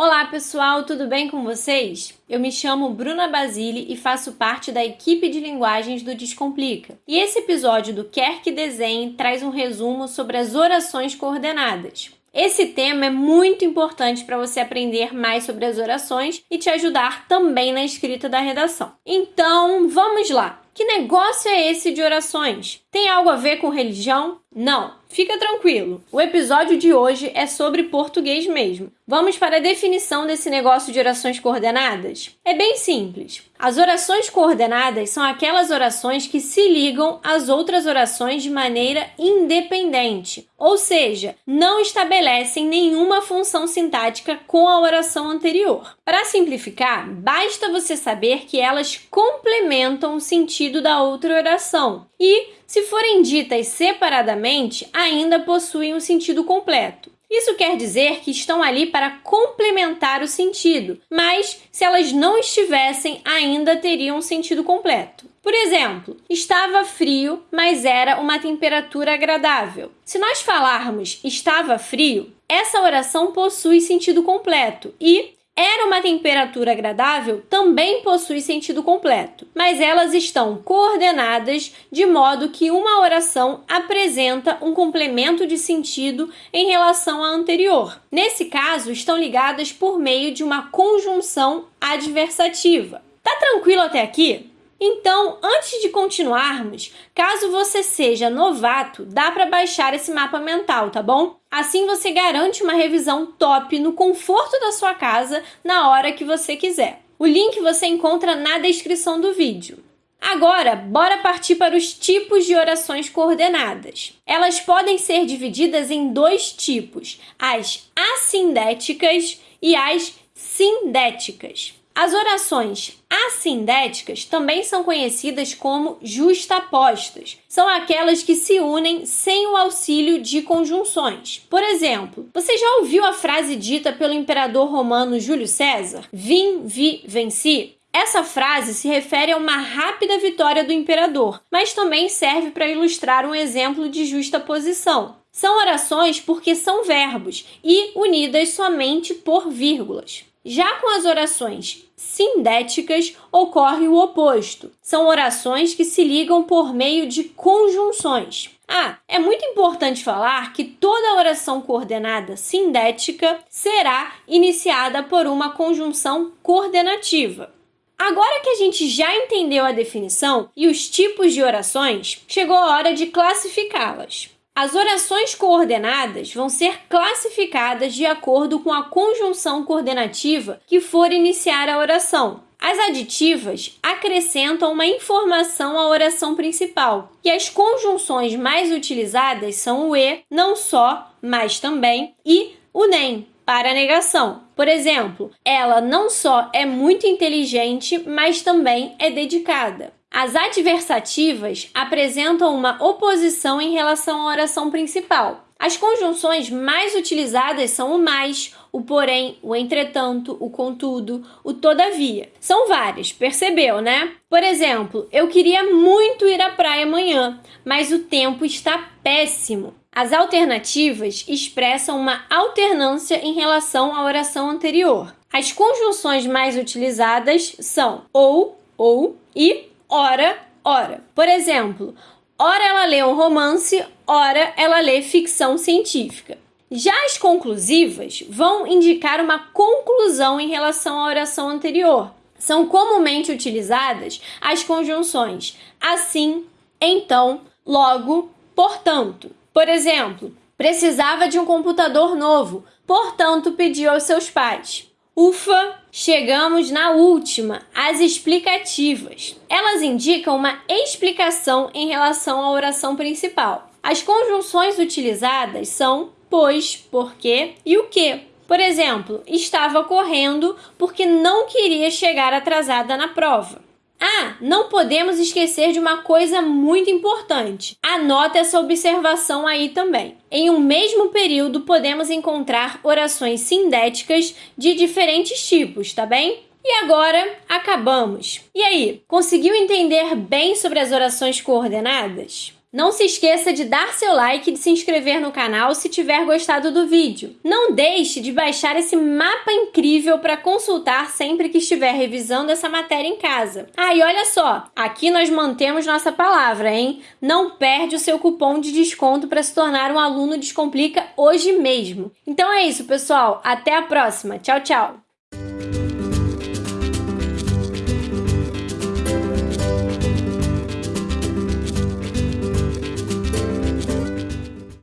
Olá pessoal, tudo bem com vocês? Eu me chamo Bruna Basile e faço parte da equipe de linguagens do Descomplica. E esse episódio do Quer que Desenhe traz um resumo sobre as orações coordenadas. Esse tema é muito importante para você aprender mais sobre as orações e te ajudar também na escrita da redação. Então, vamos lá! Que negócio é esse de orações? Tem algo a ver com religião? Não, fica tranquilo. O episódio de hoje é sobre português mesmo. Vamos para a definição desse negócio de orações coordenadas? É bem simples. As orações coordenadas são aquelas orações que se ligam às outras orações de maneira independente, ou seja, não estabelecem nenhuma função sintática com a oração anterior. Para simplificar, basta você saber que elas complementam o sentido da outra oração e se forem ditas separadamente, ainda possuem um sentido completo. Isso quer dizer que estão ali para complementar o sentido, mas se elas não estivessem, ainda teriam um sentido completo. Por exemplo, estava frio, mas era uma temperatura agradável. Se nós falarmos estava frio, essa oração possui sentido completo e era uma temperatura agradável também possui sentido completo, mas elas estão coordenadas de modo que uma oração apresenta um complemento de sentido em relação à anterior. Nesse caso, estão ligadas por meio de uma conjunção adversativa. Tá tranquilo até aqui? Então, antes de continuarmos, caso você seja novato, dá para baixar esse mapa mental, tá bom? Assim você garante uma revisão top no conforto da sua casa na hora que você quiser. O link você encontra na descrição do vídeo. Agora, bora partir para os tipos de orações coordenadas. Elas podem ser divididas em dois tipos: as assindéticas e as sindéticas. As orações assindéticas também são conhecidas como justapostas. São aquelas que se unem sem o auxílio de conjunções. Por exemplo, você já ouviu a frase dita pelo imperador romano Júlio César? Vim, vi, venci? Essa frase se refere a uma rápida vitória do imperador, mas também serve para ilustrar um exemplo de justa posição. São orações porque são verbos e unidas somente por vírgulas. Já com as orações sindéticas ocorre o oposto. São orações que se ligam por meio de conjunções. Ah, é muito importante falar que toda oração coordenada sindética será iniciada por uma conjunção coordenativa. Agora que a gente já entendeu a definição e os tipos de orações, chegou a hora de classificá-las. As orações coordenadas vão ser classificadas de acordo com a conjunção coordenativa que for iniciar a oração. As aditivas acrescentam uma informação à oração principal, e as conjunções mais utilizadas são o e, não só, mas também, e o nem, para negação. Por exemplo, ela não só é muito inteligente, mas também é dedicada. As adversativas apresentam uma oposição em relação à oração principal. As conjunções mais utilizadas são o mais, o porém, o entretanto, o contudo, o todavia. São várias, percebeu, né? Por exemplo, eu queria muito ir à praia amanhã, mas o tempo está péssimo. As alternativas expressam uma alternância em relação à oração anterior. As conjunções mais utilizadas são ou, ou e ora, ora. Por exemplo, ora ela lê um romance, ora ela lê ficção científica. Já as conclusivas vão indicar uma conclusão em relação à oração anterior. São comumente utilizadas as conjunções assim, então, logo, portanto. Por exemplo, precisava de um computador novo, portanto pediu aos seus pais. Ufa, chegamos na última, as explicativas. Elas indicam uma explicação em relação à oração principal. As conjunções utilizadas são pois, porque e o que. Por exemplo, estava correndo porque não queria chegar atrasada na prova. Ah, não podemos esquecer de uma coisa muito importante. Anota essa observação aí também. Em um mesmo período, podemos encontrar orações sindéticas de diferentes tipos, tá bem? E agora, acabamos. E aí, conseguiu entender bem sobre as orações coordenadas? Não se esqueça de dar seu like e de se inscrever no canal se tiver gostado do vídeo. Não deixe de baixar esse mapa incrível para consultar sempre que estiver revisando essa matéria em casa. Ah, e olha só, aqui nós mantemos nossa palavra, hein? Não perde o seu cupom de desconto para se tornar um aluno Descomplica hoje mesmo. Então é isso, pessoal. Até a próxima. Tchau, tchau.